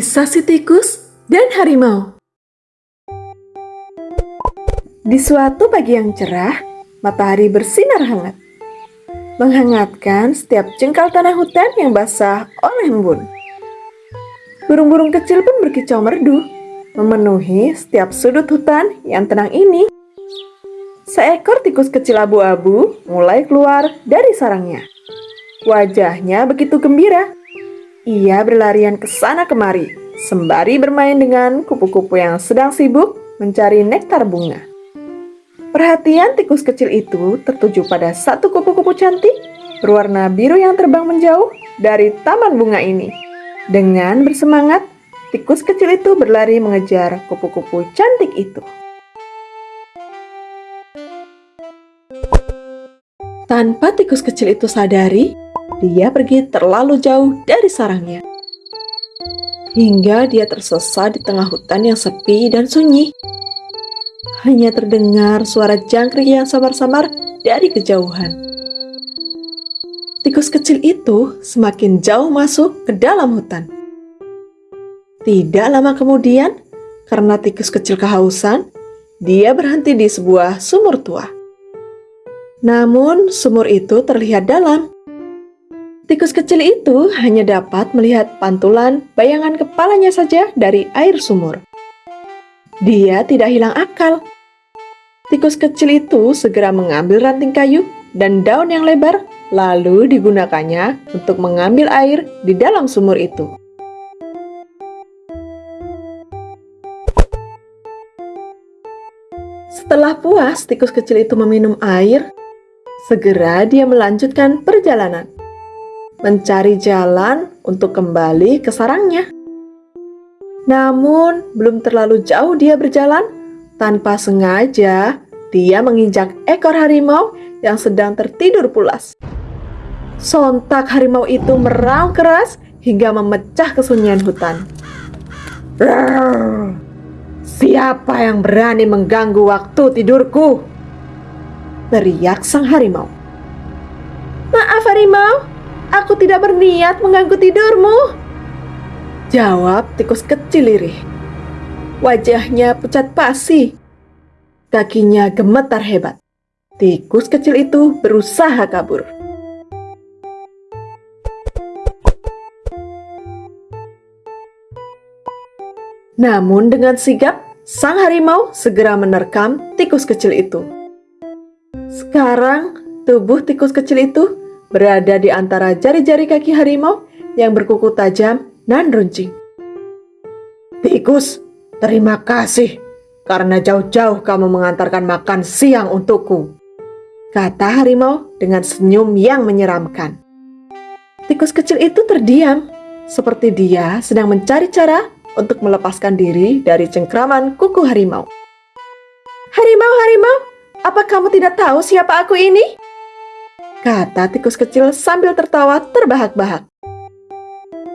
Kisah si tikus dan harimau. Di suatu pagi yang cerah, matahari bersinar hangat Menghangatkan setiap jengkal tanah hutan yang basah oleh embun. Burung-burung kecil pun berkicau merdu Memenuhi setiap sudut hutan yang tenang ini. Seekor tikus kecil abu-abu mulai keluar dari sarangnya. Wajahnya begitu gembira. Ia berlarian ke sana kemari, sembari bermain dengan kupu-kupu yang sedang sibuk mencari nektar bunga. Perhatian tikus kecil itu tertuju pada satu kupu-kupu cantik berwarna biru yang terbang menjauh dari taman bunga ini. Dengan bersemangat, tikus kecil itu berlari mengejar kupu-kupu cantik itu. Tanpa tikus kecil itu sadari, dia pergi terlalu jauh dari sarangnya. Hingga dia tersesat di tengah hutan yang sepi dan sunyi. Hanya terdengar suara jangkrik yang samar-samar dari kejauhan. Tikus kecil itu semakin jauh masuk ke dalam hutan. Tidak lama kemudian, karena tikus kecil kehausan, dia berhenti di sebuah sumur tua. Namun, sumur itu terlihat dalam Tikus kecil itu hanya dapat melihat pantulan bayangan kepalanya saja dari air sumur. Dia tidak hilang akal. Tikus kecil itu segera mengambil ranting kayu dan daun yang lebar, lalu digunakannya untuk mengambil air di dalam sumur itu. Setelah puas tikus kecil itu meminum air, segera dia melanjutkan perjalanan mencari jalan untuk kembali ke sarangnya. Namun, belum terlalu jauh dia berjalan, tanpa sengaja dia menginjak ekor harimau yang sedang tertidur pulas. Sontak harimau itu meraung keras hingga memecah kesunyian hutan. Siapa yang berani mengganggu waktu tidurku? Teriak sang harimau. Maaf harimau, Aku tidak berniat mengganggu tidurmu. Jawab tikus kecil lirih. Wajahnya pucat pasi. Kakinya gemetar hebat. Tikus kecil itu berusaha kabur. Namun dengan sigap, sang harimau segera menerkam tikus kecil itu. Sekarang, tubuh tikus kecil itu berada di antara jari-jari kaki harimau yang berkuku tajam dan runcing. Tikus, terima kasih karena jauh-jauh kamu mengantarkan makan siang untukku. Kata harimau dengan senyum yang menyeramkan. Tikus kecil itu terdiam, seperti dia sedang mencari cara untuk melepaskan diri dari cengkraman kuku harimau. Harimau, harimau, apa kamu tidak tahu siapa aku ini? Kata tikus kecil sambil tertawa terbahak-bahak.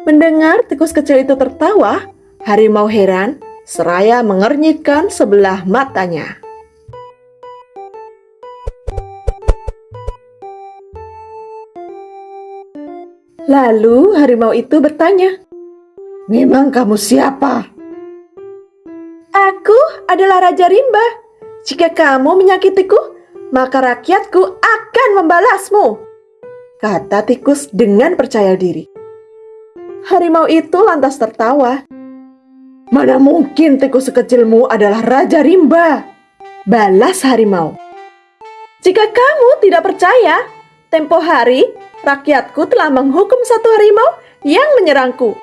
Mendengar tikus kecil itu tertawa, harimau heran seraya mengernyitkan sebelah matanya. Lalu harimau itu bertanya, Memang kamu siapa? Aku adalah Raja Rimba. Jika kamu menyakitiku, maka rakyatku akan membalasmu. Kata tikus dengan percaya diri. Harimau itu lantas tertawa. Mana mungkin tikus sekecilmu adalah Raja Rimba? Balas harimau. Jika kamu tidak percaya, tempo hari rakyatku telah menghukum satu harimau yang menyerangku.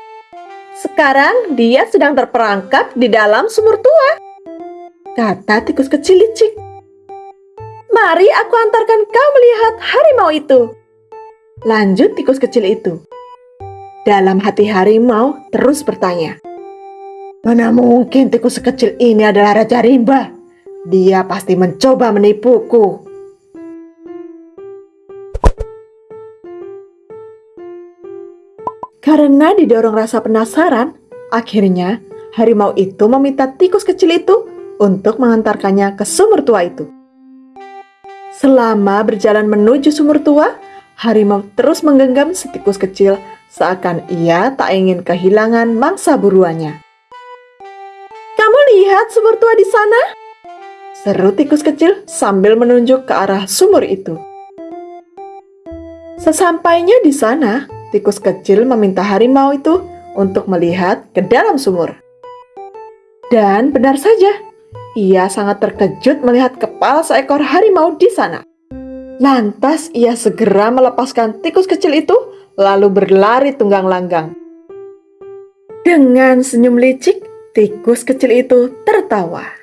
Sekarang dia sedang terperangkap di dalam sumur tua. Kata tikus kecil licik. Mari aku antarkan kau melihat harimau itu. Lanjut tikus kecil itu. Dalam hati harimau terus bertanya. Mana mungkin tikus sekecil ini adalah Raja Rimba? Dia pasti mencoba menipuku. Karena didorong rasa penasaran, akhirnya harimau itu meminta tikus kecil itu untuk mengantarkannya ke sumur tua itu. Selama berjalan menuju sumur tua, harimau terus menggenggam setikus kecil seakan ia tak ingin kehilangan mangsa buruannya. Kamu lihat sumur tua di sana? Seru tikus kecil sambil menunjuk ke arah sumur itu. Sesampainya di sana, tikus kecil meminta harimau itu untuk melihat ke dalam sumur. Dan benar saja, ia sangat terkejut melihat kepala seekor harimau di sana. Lantas ia segera melepaskan tikus kecil itu, lalu berlari tunggang langgang. Dengan senyum licik, tikus kecil itu tertawa.